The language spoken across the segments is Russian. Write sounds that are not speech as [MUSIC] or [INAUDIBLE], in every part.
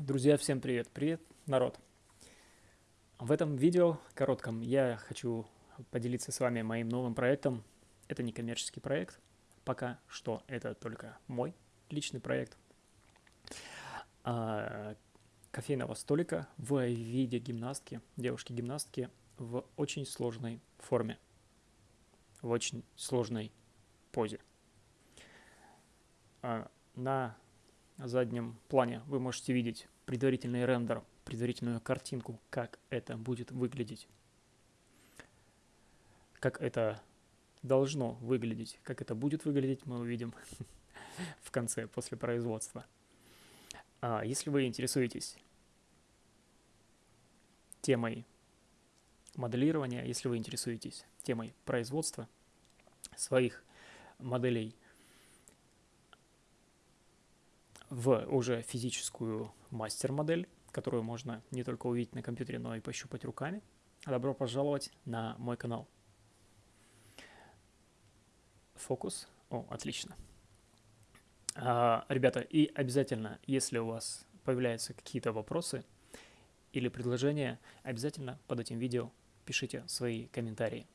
Друзья, всем привет! Привет, народ! В этом видео коротком я хочу поделиться с вами моим новым проектом. Это не коммерческий проект, пока что это только мой личный проект. А, кофейного столика в виде гимнастки, девушки-гимнастки в очень сложной форме, в очень сложной позе. А, на заднем плане вы можете видеть предварительный рендер, предварительную картинку, как это будет выглядеть. Как это должно выглядеть, как это будет выглядеть, мы увидим [LAUGHS] в конце, после производства. А если вы интересуетесь темой моделирования, если вы интересуетесь темой производства своих моделей в уже физическую мастер-модель, которую можно не только увидеть на компьютере, но и пощупать руками. Добро пожаловать на мой канал. Фокус. О, отлично. А, ребята, и обязательно, если у вас появляются какие-то вопросы или предложения, обязательно под этим видео пишите свои комментарии.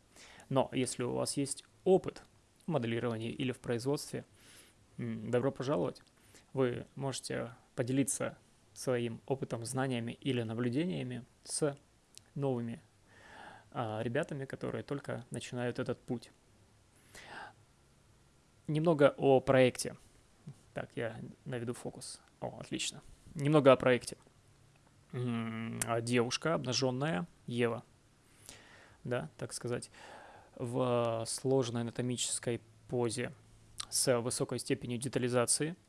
Но если у вас есть опыт в моделировании или в производстве, добро пожаловать вы можете поделиться своим опытом, знаниями или наблюдениями с новыми а, ребятами, которые только начинают этот путь. Немного о проекте. Так, я наведу фокус. О, отлично. Немного о проекте. А, девушка обнаженная, Ева, да, так сказать, в сложной анатомической позе с высокой степенью детализации –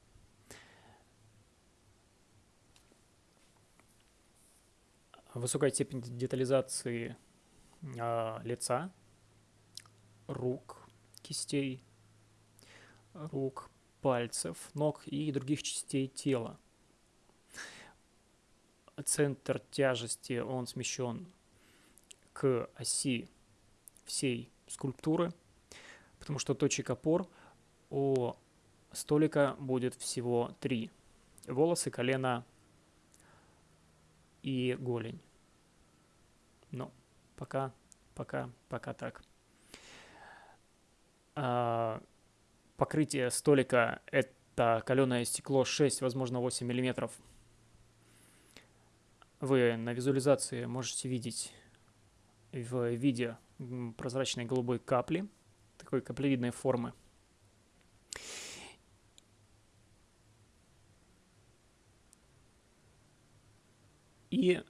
высокая степень детализации э, лица, рук, кистей, рук, пальцев, ног и других частей тела. Центр тяжести, он смещен к оси всей скульптуры, потому что точек опор у столика будет всего три. Волосы, колено и голень. Ну, пока, пока, пока так. А, покрытие столика – это каленое стекло 6, возможно, 8 миллиметров. Вы на визуализации можете видеть в виде прозрачной голубой капли, такой каплевидной формы. И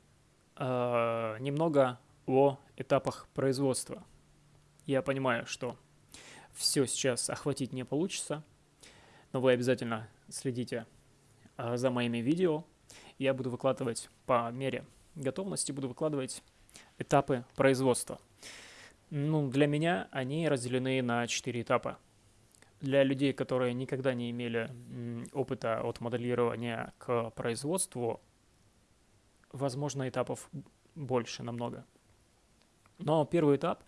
э, немного о этапах производства. Я понимаю, что все сейчас охватить не получится, но вы обязательно следите э, за моими видео. Я буду выкладывать по мере готовности, буду выкладывать этапы производства. Ну, для меня они разделены на четыре этапа. Для людей, которые никогда не имели опыта от моделирования к производству, возможно, этапов больше намного. Но первый этап,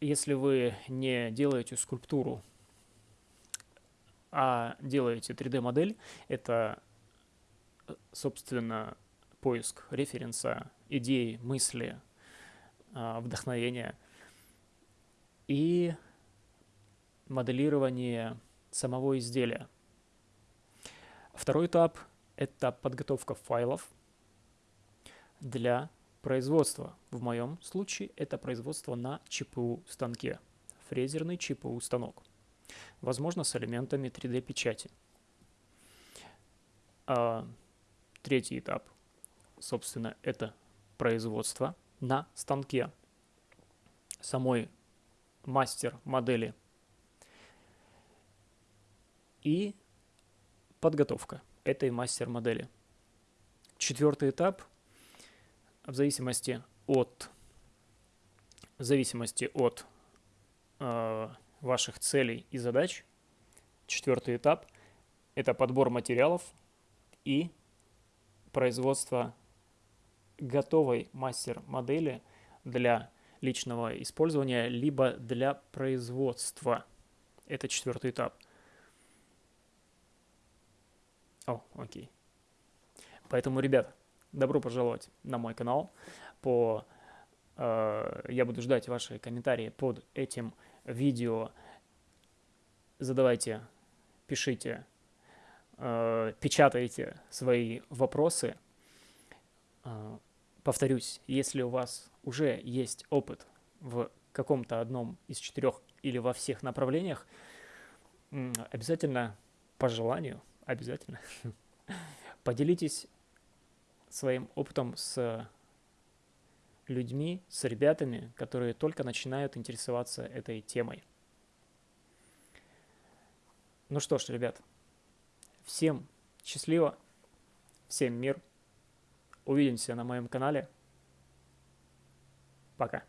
если вы не делаете скульптуру, а делаете 3D-модель, это, собственно, поиск референса, идеи, мысли, а, вдохновения и моделирование самого изделия. Второй этап это подготовка файлов для производства. В моем случае это производство на ЧПУ станке, фрезерный ЧПУ станок, возможно с элементами 3D печати. А, третий этап, собственно, это производство на станке. Самой мастер модели. И подготовка этой мастер-модели. Четвертый этап в зависимости от, в зависимости от э, ваших целей и задач. Четвертый этап – это подбор материалов и производство готовой мастер-модели для личного использования, либо для производства. Это четвертый этап – о, окей. Поэтому, ребят, добро пожаловать на мой канал. По, э, я буду ждать ваши комментарии под этим видео. Задавайте, пишите, э, печатайте свои вопросы. Э, повторюсь, если у вас уже есть опыт в каком-то одном из четырех или во всех направлениях, обязательно по желанию, обязательно поделитесь своим опытом с людьми, с ребятами, которые только начинают интересоваться этой темой. Ну что ж, ребят, всем счастливо, всем мир. Увидимся на моем канале. Пока.